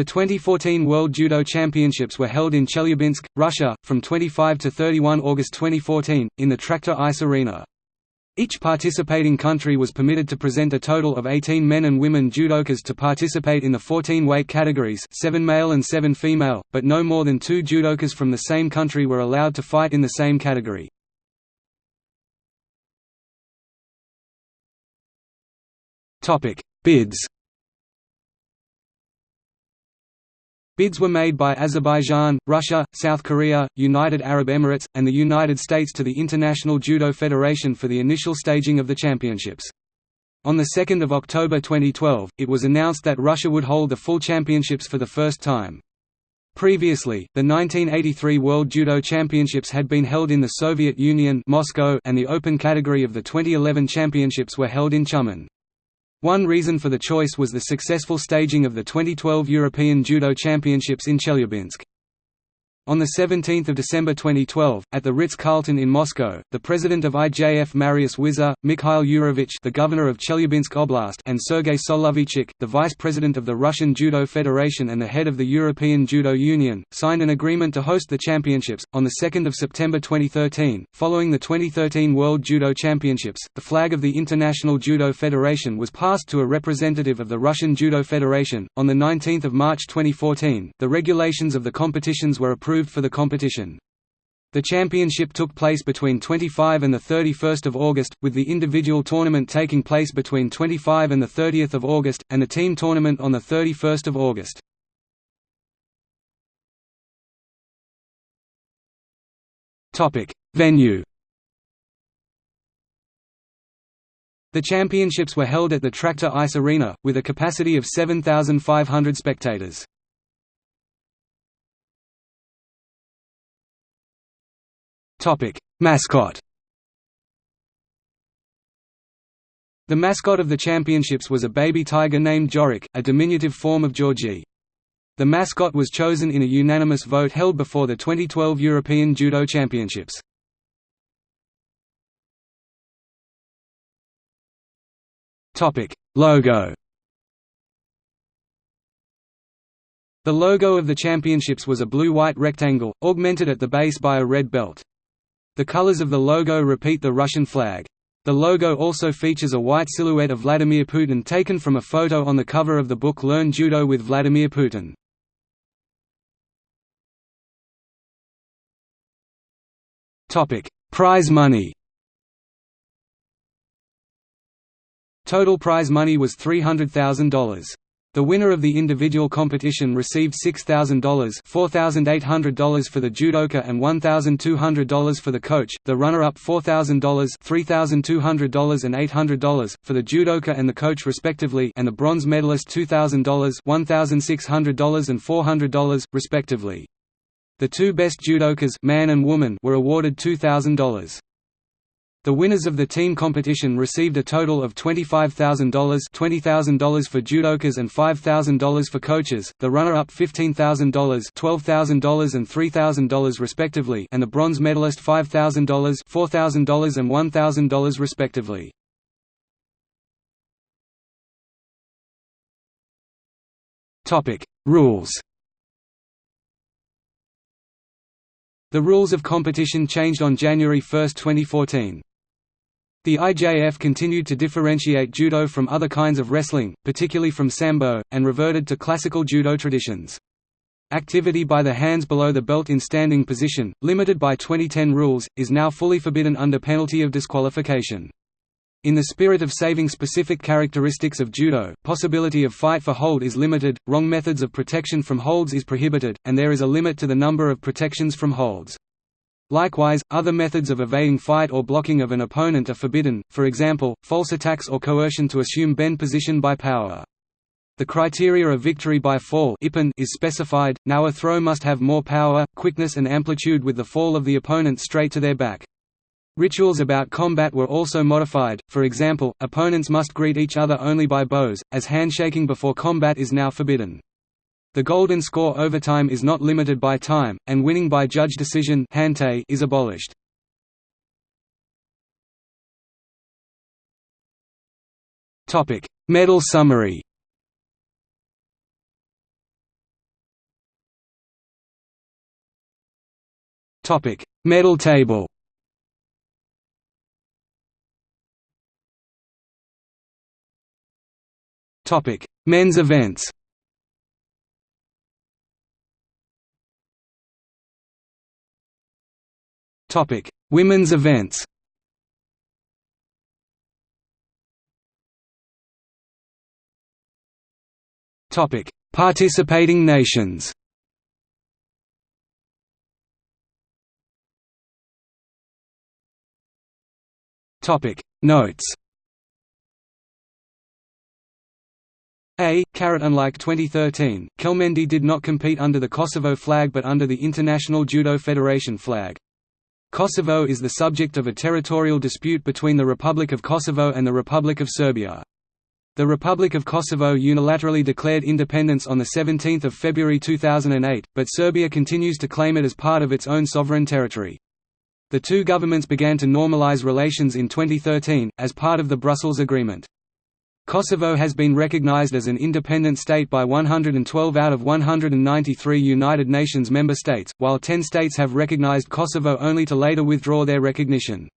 The 2014 World Judo Championships were held in Chelyabinsk, Russia, from 25 to 31 August 2014, in the Tractor Ice Arena. Each participating country was permitted to present a total of 18 men and women judokas to participate in the 14 weight categories 7 male and 7 female, but no more than two judokas from the same country were allowed to fight in the same category. Bids Bids were made by Azerbaijan, Russia, South Korea, United Arab Emirates, and the United States to the International Judo Federation for the initial staging of the championships. On 2 October 2012, it was announced that Russia would hold the full championships for the first time. Previously, the 1983 World Judo Championships had been held in the Soviet Union Moscow and the open category of the 2011 championships were held in Tyumen. One reason for the choice was the successful staging of the 2012 European Judo Championships in Chelyabinsk. On 17 December 2012, at the Ritz-Carlton in Moscow, the president of IJF Marius Vizer, Mikhail Yurevich the governor of Chelyabinsk Oblast and Sergei Soloveychik, the vice president of the Russian Judo Federation and the head of the European Judo Union, signed an agreement to host the championships. On 2 September 2013, following the 2013 World Judo Championships, the flag of the International Judo Federation was passed to a representative of the Russian Judo Federation. On 19 March 2014, the regulations of the competitions were approved approved for the competition. The championship took place between 25 and 31 August, with the individual tournament taking place between 25 and 30 August, and the team tournament on 31 August. Venue The championships were held at the Tractor Ice Arena, with a capacity of 7,500 spectators. Topic: Mascot. The mascot of the championships was a baby tiger named Jorik, a diminutive form of Georgie. The mascot was chosen in a unanimous vote held before the 2012 European Judo Championships. Topic: Logo. The logo of the championships was a blue-white rectangle, augmented at the base by a red belt. The colors of the logo repeat the Russian flag. The logo also features a white silhouette of Vladimir Putin taken from a photo on the cover of the book Learn Judo with Vladimir Putin. Prize money Total prize money was $300,000. The winner of the individual competition received $6,000 $4,800 for the judoka and $1,200 for the coach, the runner-up $4,000 $3,200 and $800 for the judoka and the coach respectively and the bronze medalist $2,000 $1,600 and $400, respectively. The two best judokas man and woman were awarded $2,000. The winners of the team competition received a total of $25,000 $20,000 for judokas and $5,000 for coaches, the runner-up $15,000 $12,000 and $3,000 respectively and the bronze medalist $5,000 $4,000 and $1,000 respectively. Rules The rules of competition changed on January 1, 2014. The IJF continued to differentiate judo from other kinds of wrestling, particularly from sambo, and reverted to classical judo traditions. Activity by the hands below the belt in standing position, limited by 2010 rules, is now fully forbidden under penalty of disqualification. In the spirit of saving specific characteristics of judo, possibility of fight for hold is limited, wrong methods of protection from holds is prohibited, and there is a limit to the number of protections from holds. Likewise, other methods of evading fight or blocking of an opponent are forbidden, for example, false attacks or coercion to assume bend position by power. The criteria of victory by fall is specified, now a throw must have more power, quickness and amplitude with the fall of the opponent straight to their back. Rituals about combat were also modified, for example, opponents must greet each other only by bows, as handshaking before combat is now forbidden. The golden score overtime is not limited by time, and winning by judge decision is abolished. Medal summary. Medal table. Men's events. Women's events Topic: Participating nations. Topic: Notes. A. Carat Unlike 2013, Kelmendi did not compete under the Kosovo flag but under the International Judo Federation flag. Kosovo is the subject of a territorial dispute between the Republic of Kosovo and the Republic of Serbia. The Republic of Kosovo unilaterally declared independence on 17 February 2008, but Serbia continues to claim it as part of its own sovereign territory. The two governments began to normalize relations in 2013, as part of the Brussels Agreement. Kosovo has been recognized as an independent state by 112 out of 193 United Nations member states, while 10 states have recognized Kosovo only to later withdraw their recognition.